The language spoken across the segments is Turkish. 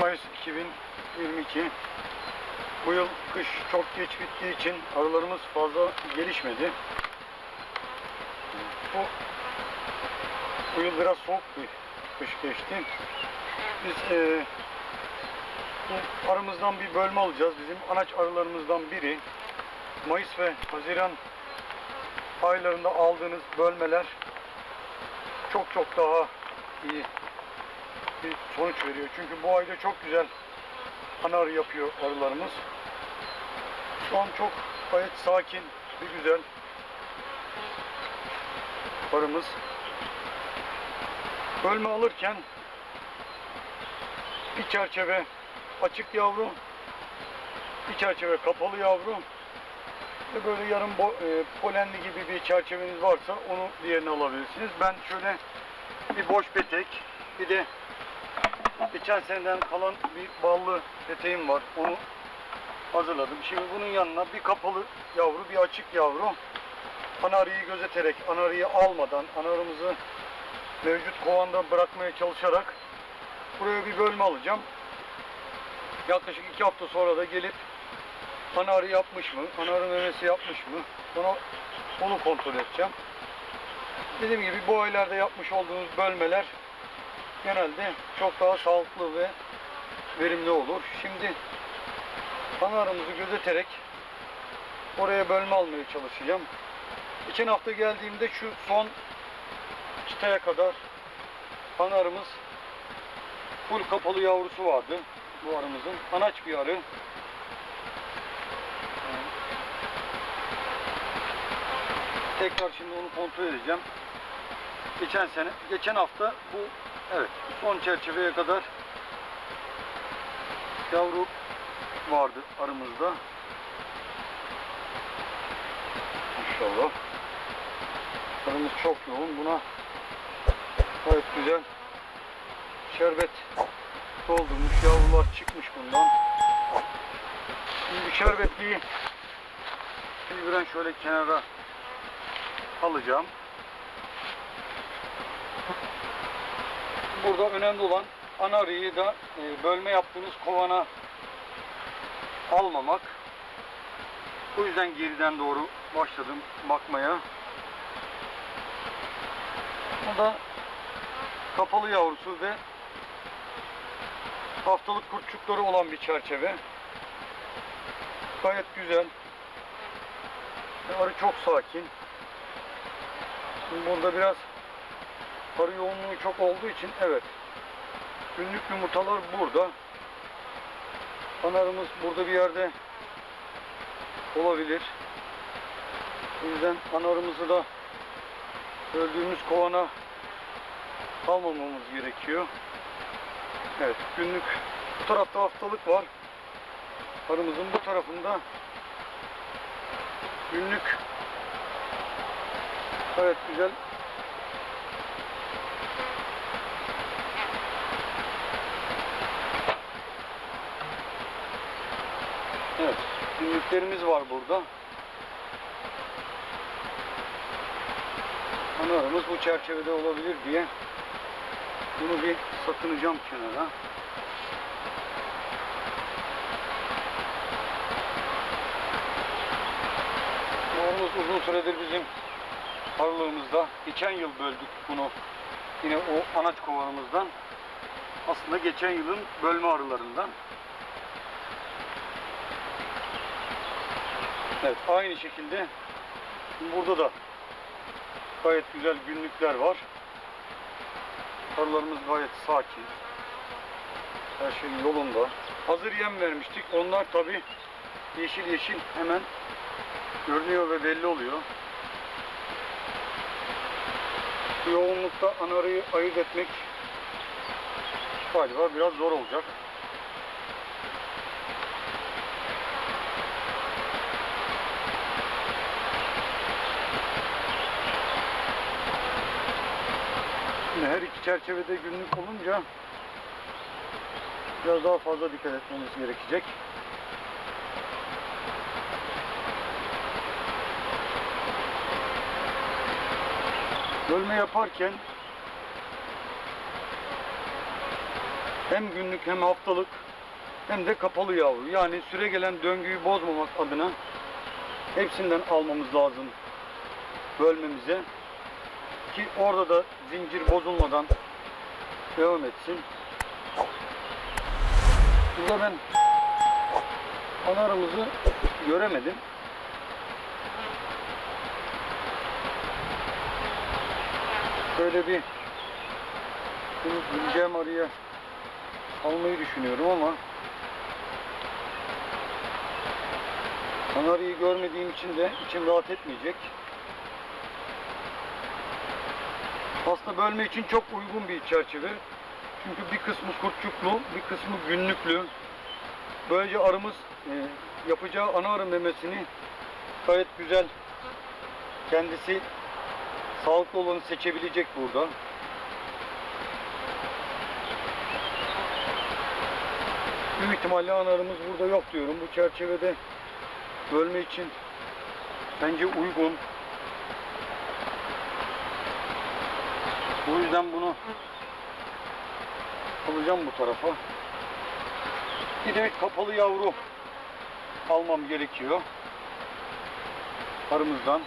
Mayıs 2022 Bu yıl kış çok geç bittiği için arılarımız fazla gelişmedi. Bu, bu yıl biraz soğuk bir kış geçti. Biz bu arımızdan bir bölme alacağız. Bizim anaç arılarımızdan biri. Mayıs ve Haziran aylarında aldığınız bölmeler çok çok daha iyi bir sonuç veriyor. Çünkü bu ayda çok güzel ana arı yapıyor arılarımız. Şu an çok gayet sakin bir güzel arımız. Bölme alırken bir çerçeve açık yavru, bir çerçeve kapalı yavru ve böyle yarım bo- e, polenli gibi bir çerçeveniz varsa onu diğerini alabilirsiniz. Ben şöyle bir boş petek, bir de geçen seneden kalan bir ballı peteğim var. Onu hazırladım. Şimdi bunun yanına bir kapalı yavru, bir açık yavru. Anarıyı gözeterek, anarıyı almadan, anarımızı mevcut kovanda bırakmaya çalışarak buraya bir bölme alacağım. Yaklaşık iki hafta sonra da gelip anarı yapmış mı, anarı memesi yapmış mı, onu, onu kontrol edeceğim. Dediğim gibi bu aylarda yapmış olduğunuz bölmeler genelde çok daha sağlıklı ve verimli olur. Şimdi anarımızı gözeterek oraya bölme almaya çalışacağım. Geçen hafta geldiğimde şu son çıtaya kadar anarımız full kapalı yavrusu vardı bu arımızın. Anaç bir arı. Tekrar şimdi onu kontrol edeceğim. Geçen sene, geçen hafta bu evet son çerçeveye kadar yavru vardı aramızda. İnşallah. Arımız çok yoğun. Buna gayet güzel şerbet doldurmuş. Yavrular çıkmış bundan. Şimdi şerbetliği filbren şöyle kenara alacağım. Burada önemli olan ana arıyı da e, bölme yaptığınız kovana almamak. O yüzden geriden doğru başladım bakmaya. Bu da kapalı yavrusu ve haftalık kurtçukları olan bir çerçeve. Gayet güzel. Arı çok sakin. Burada biraz arı yoğunluğu çok olduğu için evet. Günlük yumurtalar burada. Anarımız burada bir yerde olabilir. O yüzden anarımızı da öldüğümüz kovana almamamız gerekiyor. Evet günlük bu tarafta haftalık var. Arımızın bu tarafında günlük evet güzel Evet günlüklerimiz var burada. Anılarımız bu çerçevede olabilir diye bunu bir sakınacağım kenara. Morumuz uzun süredir bizim arılığımızda. Geçen yıl böldük bunu. Yine o anaç kovanımızdan. Aslında geçen yılın bölme arılarından. Evet aynı şekilde burada da gayet güzel günlükler var. Arılarımız gayet sakin. Her şey yolunda. Hazır yem vermiştik. Onlar tabi yeşil yeşil hemen görünüyor ve belli oluyor. Bu yoğunlukta ana arıyı ayırt etmek galiba biraz zor olacak. Şimdi her iki çerçevede günlük olunca biraz daha fazla dikkat etmemiz gerekecek. Bölme yaparken hem günlük hem haftalık hem de kapalı yavru. Yani süre gelen döngüyü bozmamak adına hepsinden almamız lazım bölmemize ki orada da zincir bozulmadan devam etsin. Burada ben anarımızı göremedim. Böyle bir bunu bileceğim arıya almayı düşünüyorum ama Kanarıyı görmediğim için de içim rahat etmeyecek. Aslında bölme için çok uygun bir çerçeve. Çünkü bir kısmı kurtçuklu, bir kısmı günlüklü. Böylece arımız e, yapacağı ana arı memesini gayet güzel kendisi sağlıklı olanı seçebilecek burada. Büyük ihtimalle ana arımız burada yok diyorum. Bu çerçevede bölme için bence uygun. O yüzden bunu alacağım bu tarafa. Bir de kapalı yavru almam gerekiyor. Arımızdan.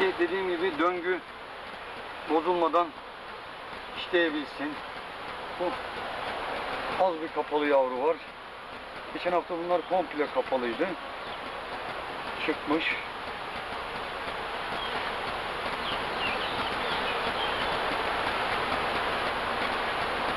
Ki dediğim gibi döngü bozulmadan işleyebilsin. Bu az bir kapalı yavru var. Geçen hafta bunlar komple kapalıydı. Çıkmış.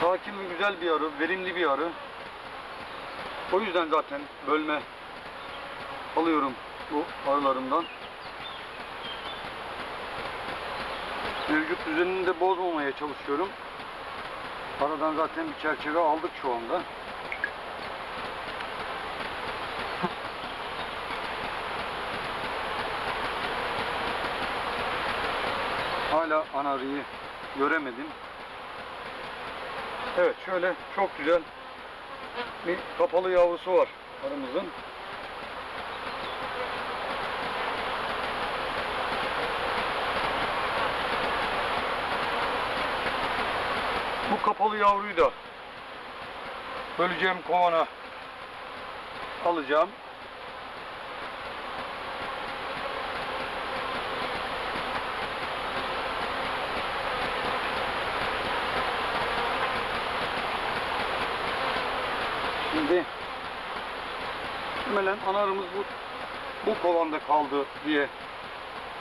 Sakin ve güzel bir arı, verimli bir arı. O yüzden zaten bölme alıyorum bu arılarımdan. Mevcut düzenini de bozmamaya çalışıyorum. Aradan zaten bir çerçeve aldık şu anda. Hala anarıyı göremedim. Evet şöyle çok güzel bir kapalı yavrusu var arımızın. Bu kapalı yavruyu da böleceğim kovana alacağım. Şimdi muhtemelen anarımız bu bu kovanda kaldı diye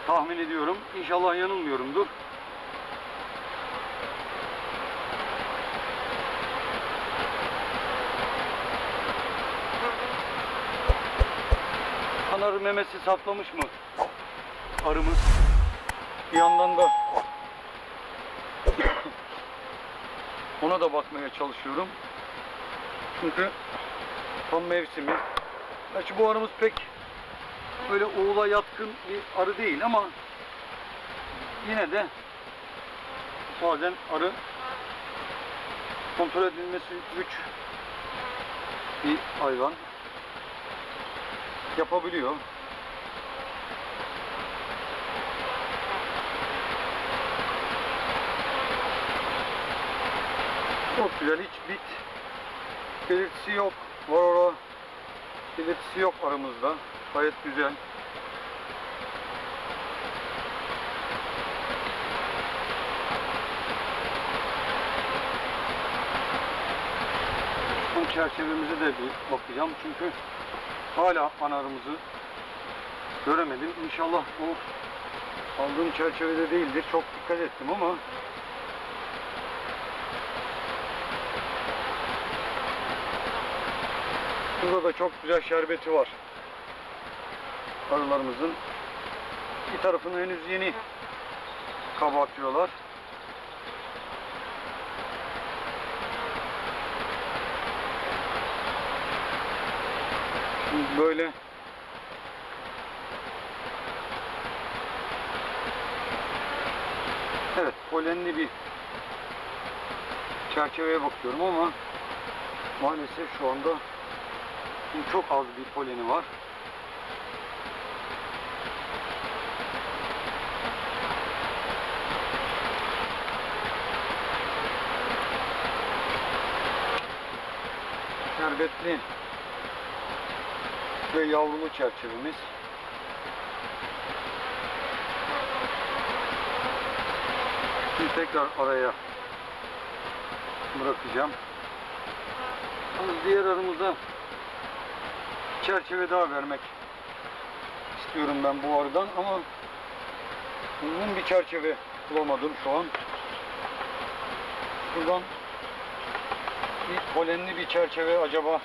tahmin ediyorum. İnşallah yanılmıyorumdur. Anarı memesi saklamış mı? Arımız. Bir yandan da ona da bakmaya çalışıyorum. Çünkü tam mevsimi. Gerçi bu arımız pek böyle oğula yatkın bir arı değil ama yine de bazen arı kontrol edilmesi güç bir hayvan yapabiliyor. Çok güzel hiç bit belirtisi yok. Varora belirtisi yok aramızda. Gayet güzel. Bu çerçevemize de bir bakacağım çünkü hala anarımızı göremedim. İnşallah bu aldığım çerçevede değildir. Çok dikkat ettim ama Burada da çok güzel şerbeti var. Arılarımızın. Bir tarafını henüz yeni kabartıyorlar. böyle Evet polenli bir çerçeveye bakıyorum ama maalesef şu anda çok az bir poleni var. Şerbetli ve yavrulu çerçevemiz. Şimdi tekrar araya bırakacağım. Diğer aramıza çerçeve daha vermek istiyorum ben bu aradan ama uzun bir çerçeve bulamadım şu an. Buradan bir polenli bir çerçeve acaba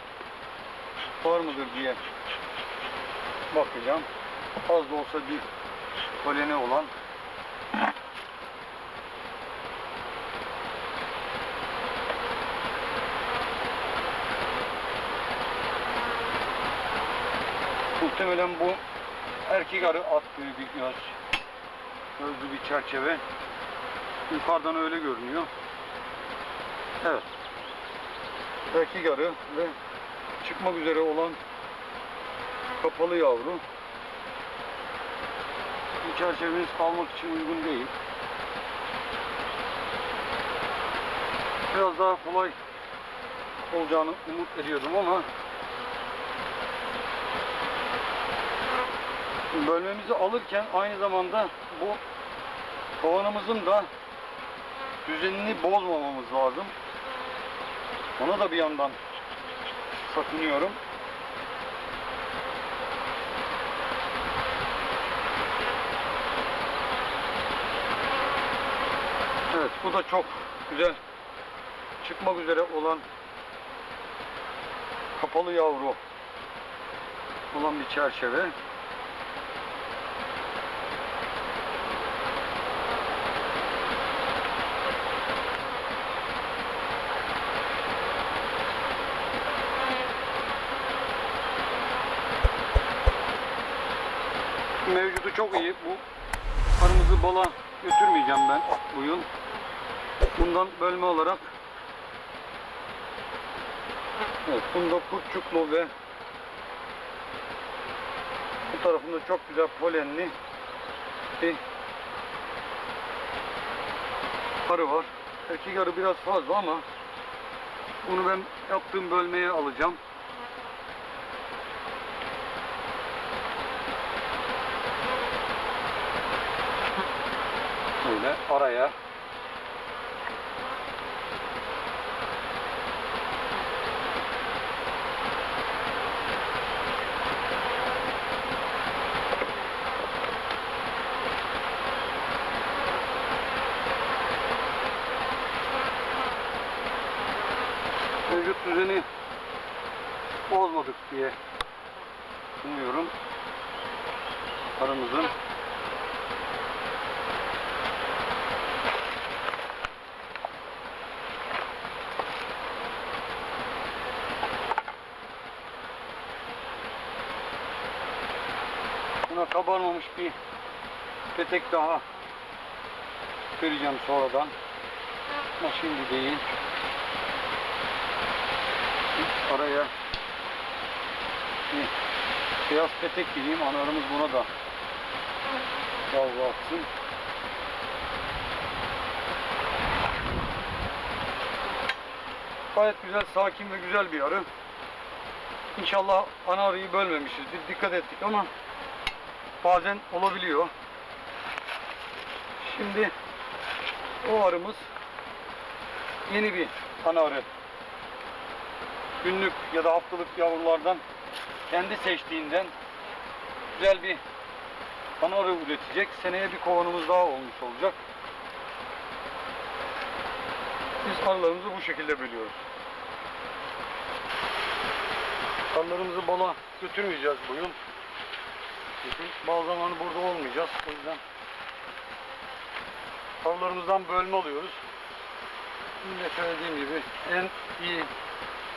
var mıdır diye bakacağım. Az da olsa bir poleni olan Muhtemelen bu erkek arı attığı bir göz. Gözlü bir çerçeve. Yukarıdan öyle görünüyor. Evet. Erkek arı ve çıkmak üzere olan kapalı yavru. Bu kalmak için uygun değil. Biraz daha kolay olacağını umut ediyordum ama bölmemizi alırken aynı zamanda bu kovanımızın da düzenini bozmamamız lazım. Ona da bir yandan sakınıyorum. Evet bu da çok güzel çıkmak üzere olan kapalı yavru olan bir çerçeve. Mevcudu çok iyi. Bu arımızı bala götürmeyeceğim ben bu yıl. Bundan bölme olarak Evet, bunda kurtçuklu ve bu tarafında çok güzel polenli bir arı var. Erkek arı biraz fazla ama bunu ben yaptığım bölmeye alacağım. Böyle araya mevcut düzeni bozmadık diye umuyorum. Aramızın buna kabarmamış bir petek daha vereceğim sonradan. Ama şimdi değil. Araya bir beyaz petek gireyim. Analarımız buna da yavru atsın. Gayet güzel, sakin ve güzel bir arı. İnşallah ana arıyı bölmemişizdir. Dikkat ettik ama bazen olabiliyor. Şimdi o arımız yeni bir ana arı günlük ya da haftalık yavrulardan kendi seçtiğinden güzel bir ana arı üretecek. Seneye bir kovanımız daha olmuş olacak. Biz arılarımızı bu şekilde bölüyoruz. Arılarımızı bala götürmeyeceğiz bu yıl. Çünkü bazı zamanı burada olmayacağız. O yüzden arılarımızdan bölme alıyoruz. Yine söylediğim gibi en iyi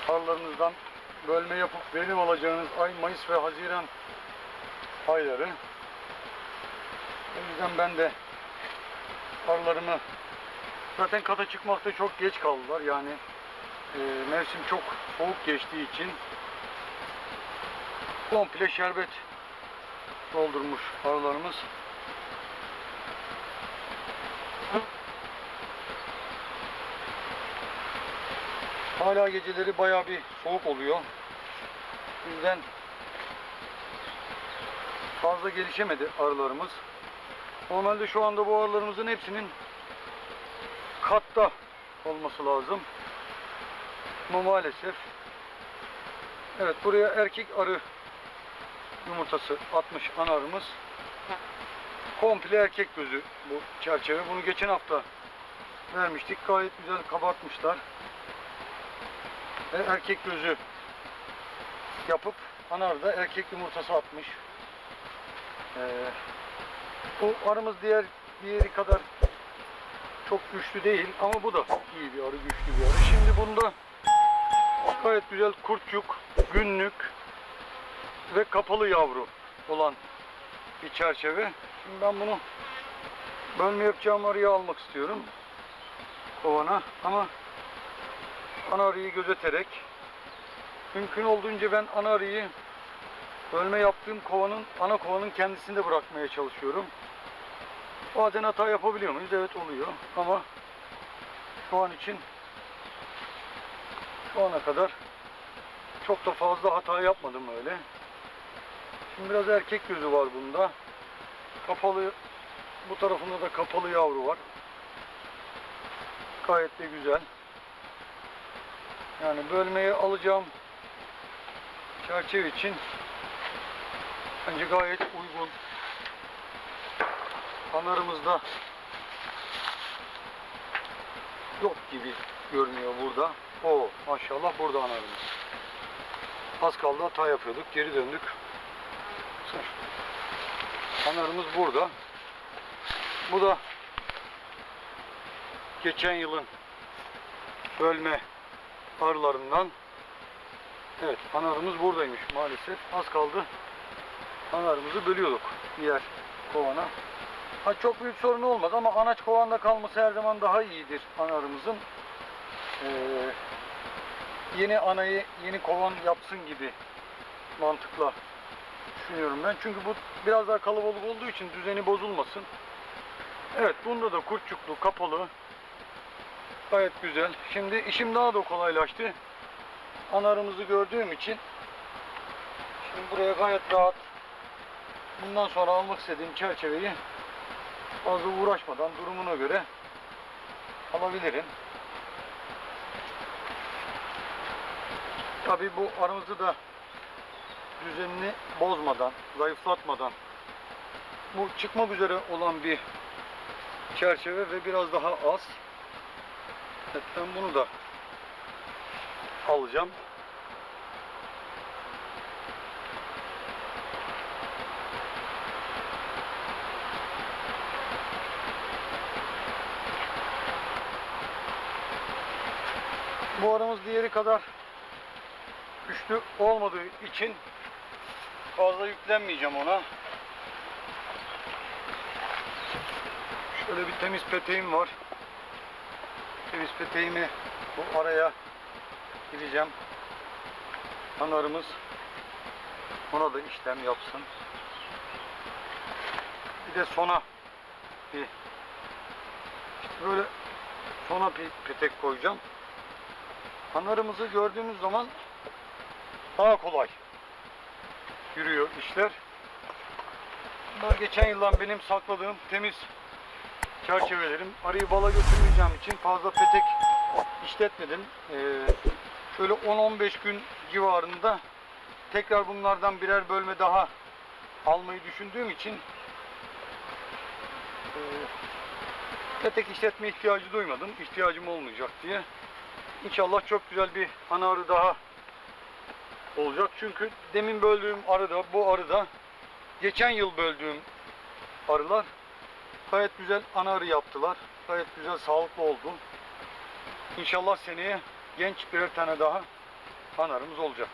arılarınızdan bölme yapıp verim alacağınız ay Mayıs ve Haziran ayları. O yüzden ben de arılarımı zaten kata çıkmakta çok geç kaldılar. Yani e, mevsim çok soğuk geçtiği için komple şerbet doldurmuş arılarımız. Hala geceleri bayağı bir soğuk oluyor. O yüzden fazla gelişemedi arılarımız. Normalde şu anda bu arılarımızın hepsinin katta olması lazım. Ama maalesef Evet buraya erkek arı yumurtası atmış ana arımız. Komple erkek gözü bu çerçeve. Bunu geçen hafta vermiştik. Gayet güzel kabartmışlar. Ve erkek gözü yapıp ana arıda erkek yumurtası atmış. Ee, bu arımız diğer diğeri kadar çok güçlü değil ama bu da iyi bir arı, güçlü bir arı. Şimdi bunda gayet güzel kurtçuk, günlük ve kapalı yavru olan bir çerçeve. Şimdi ben bunu bölme yapacağım arıyı almak istiyorum kovana ama ana arıyı gözeterek mümkün olduğunca ben ana arıyı bölme yaptığım kovanın ana kovanın kendisinde bırakmaya çalışıyorum. Bazen hata yapabiliyor muyuz? Evet oluyor ama şu an için şu ana kadar çok da fazla hata yapmadım öyle. Şimdi biraz erkek gözü var bunda. Kapalı bu tarafında da kapalı yavru var. Gayet de güzel. Yani bölmeye alacağım çerçeve için bence gayet uygun. Anarımızda yok gibi görünüyor burada. O maşallah burada anarımız. Az kaldı hata yapıyorduk. Geri döndük. Anarımız burada. Bu da geçen yılın bölme arılarından. Evet anarımız buradaymış maalesef. Az kaldı. Anarımızı bölüyorduk diğer kovana. Ha, çok büyük sorun olmaz ama anaç kovanda kalması her zaman daha iyidir anarımızın. Ee, yeni anayı yeni kovan yapsın gibi mantıkla düşünüyorum ben. Çünkü bu biraz daha kalabalık olduğu için düzeni bozulmasın. Evet bunda da kurtçuklu kapalı. Gayet güzel. Şimdi işim daha da kolaylaştı. Anarımızı gördüğüm için şimdi buraya gayet rahat bundan sonra almak istediğim çerçeveyi fazla uğraşmadan durumuna göre alabilirim. Tabi bu aramızı da düzenini bozmadan, zayıflatmadan bu çıkmak üzere olan bir çerçeve ve biraz daha az. Evet, ben bunu da alacağım. Bu aramız diğeri kadar güçlü olmadığı için fazla yüklenmeyeceğim ona. Şöyle bir temiz peteğim var. Temiz peteğimi bu araya gireceğim. Anarımız ona da işlem yapsın. Bir de sona bir işte böyle sona bir petek koyacağım. Anarımızı gördüğümüz zaman daha kolay yürüyor işler. Bunlar geçen yıldan benim sakladığım temiz çerçevelerim. Arıyı bala götürmeyeceğim için fazla petek işletmedim. Ee, şöyle 10-15 gün civarında tekrar bunlardan birer bölme daha almayı düşündüğüm için e, petek işletme ihtiyacı duymadım. İhtiyacım olmayacak diye. İnşallah çok güzel bir ana daha olacak. Çünkü demin böldüğüm arı da bu arı da geçen yıl böldüğüm arılar gayet güzel ana arı yaptılar. Gayet güzel sağlıklı oldu. İnşallah seneye genç birer tane daha ana arımız olacak.